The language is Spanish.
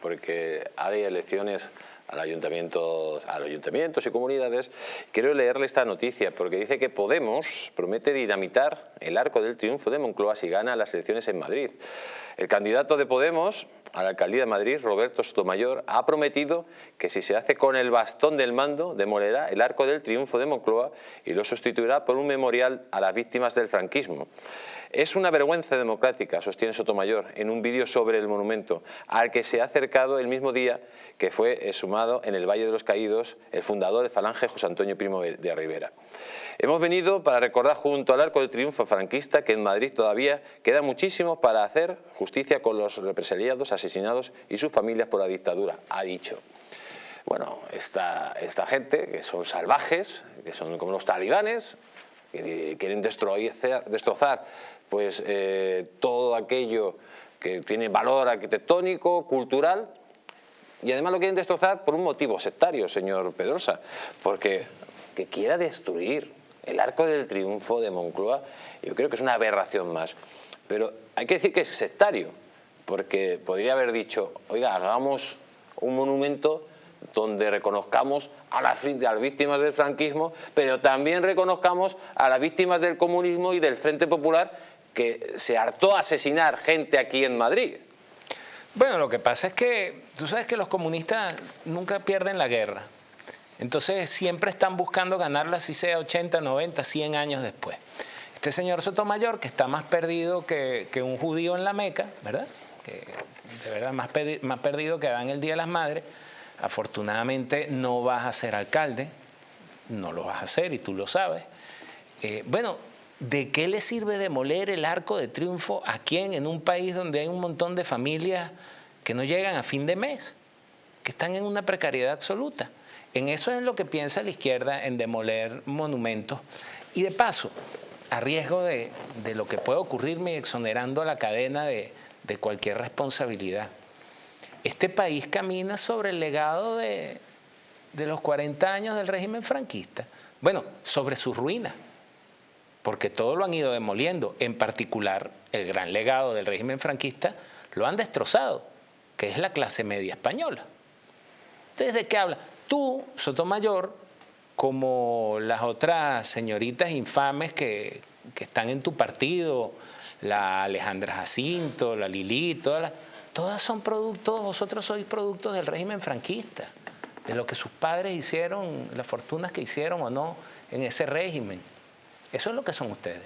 porque hay elecciones al ayuntamiento, a los ayuntamientos y comunidades. Quiero leerle esta noticia porque dice que Podemos promete dinamitar el arco del triunfo de Moncloa si gana las elecciones en Madrid. El candidato de Podemos a la alcaldía de Madrid, Roberto Sotomayor, ha prometido que si se hace con el bastón del mando, demolerá el arco del triunfo de Moncloa y lo sustituirá por un memorial a las víctimas del franquismo. Es una vergüenza democrática, sostiene Sotomayor, en un vídeo sobre el monumento, al que se ha acercado el mismo día que fue en el Valle de los Caídos el fundador de Falange, José Antonio Primo de Rivera. Hemos venido para recordar junto al Arco del Triunfo franquista que en Madrid todavía queda muchísimo para hacer justicia con los represaliados, asesinados y sus familias por la dictadura, ha dicho. Bueno, esta, esta gente, que son salvajes, que son como los talibanes, que quieren destrozar pues, eh, todo aquello que tiene valor arquitectónico, cultural, y además lo quieren destrozar por un motivo sectario, señor Pedrosa, porque que quiera destruir el arco del triunfo de Moncloa, yo creo que es una aberración más. Pero hay que decir que es sectario, porque podría haber dicho, oiga, hagamos un monumento donde reconozcamos a las, víctimas del franquismo, pero también reconozcamos a las víctimas del comunismo y del Frente Popular que se hartó a asesinar gente aquí en Madrid. Bueno, lo que pasa es que tú sabes que los comunistas nunca pierden la guerra. Entonces siempre están buscando ganarla, si sea 80, 90, 100 años después. Este señor Sotomayor, que está más perdido que, un judío en la Meca, ¿verdad? Que de verdad más, perdido que Dan el Día de las Madres, afortunadamente no vas a ser alcalde, no lo vas a hacer y tú lo sabes. Eh, bueno, ¿de qué le sirve demoler el arco de triunfo a quién en un país donde hay un montón de familias que no llegan a fin de mes, que están en una precariedad absoluta? En eso es lo que piensa la izquierda, en demoler monumentos. Y de paso, a riesgo de, lo que puede ocurrirme exonerando a la cadena de, cualquier responsabilidad. Este país camina sobre el legado de, de los 40 años del régimen franquista. Bueno, sobre su ruina, porque todo lo han ido demoliendo, en particular el gran legado del régimen franquista lo han destrozado, que es la clase media española. Entonces, ¿de qué habla? Tú, Sotomayor, como las otras señoritas infames que, están en tu partido, la Alejandra Jacinto, la Lili, todas, todas son productos, vosotros sois productos del régimen franquista, de lo que sus padres hicieron, las fortunas que hicieron o no en ese régimen. Eso es lo que son ustedes.